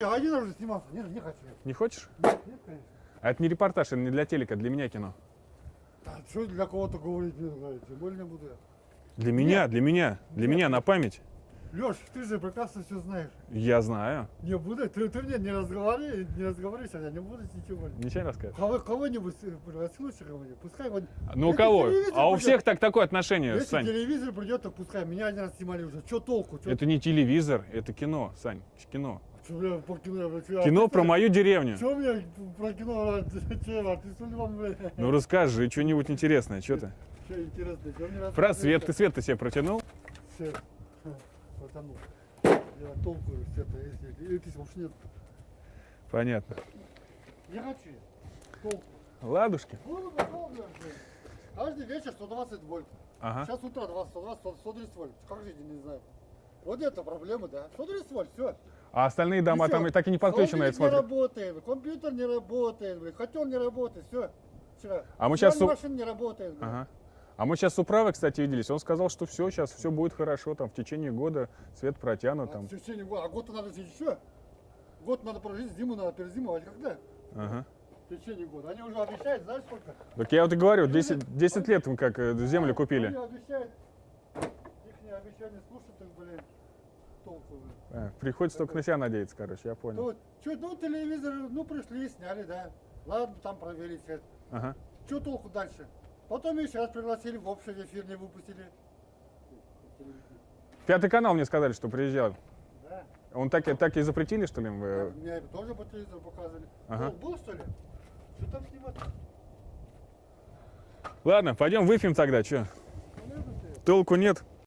Я один уже снимался. Нет, не хочу. Не хочешь? Нет, нет, конечно. А это не репортаж, это не для телека, для меня кино. Да, что для кого-то говорить не знаю, тем более не буду я. Для меня, для меня, для меня на память. Леш, ты же прекрасно все знаешь. Я знаю. Не буду, ты, ты мне не разговаривай, не разговаривай, я не буду ничего. Ничего не расскажешь. Кого, кого-нибудь э, пригласился кого-нибудь, пускай он... Ну у кого? А у придет- всех так такое отношение, Если Сань. телевизор придет, то пускай. Меня один раз снимали уже. Что толку? Чё, Это не телевизор, это кино, Сань, кино. Чё, бля, по кино, про что- мою деревню. Чё мне про кино? а, ты что бля? Ну расскажи что-нибудь интересное, что ты? Чё интересно? Чё мне Про свет, ты свет ты себе протянул? Свет. Потому. Я толку света, если электричества уж нет. Понятно. Не хочу. Толку. Ладушки. Каждый вечер 120 вольт. Ага. Сейчас утро 20, 120, 100, 130 вольт. Как жить, не знаю. Вот это проблема, да. 130 вольт, все. А остальные дома там и так и не подключены, я не работает, компьютер не работает, блин, котел не работает, все. Вчера. А мы Стиральная су- машина не работает. блин. Ага. А мы сейчас с управой, кстати, виделись. Он сказал, что все, сейчас все будет хорошо, там в течение года свет протянут. А, Там. в течение года. А год надо еще. Год надо прожить, зиму надо перезимовать. Когда? Ага. В течение года. Они уже обещают, знаешь сколько? Так я вот и говорю, 10, 10 лет мы как э, землю купили. Они обещают. Их не обещания слушать, так, блин, толку. А, приходится только на себя надеяться, короче, я понял. Ну, что, ну, телевизор, ну, пришли, сняли, да. Ладно, там проверить свет. Ага. Что толку дальше? Потом еще раз пригласили, в общий эфир не выпустили. Пятый канал мне сказали, что приезжал. Да. Он так, и- так и запретили, что ли? э, Меня это тоже по телевизору показывали. Ага. Был, был, что ли? Что там снимать? Ладно, пойдем выпьем тогда, что? Толку нет.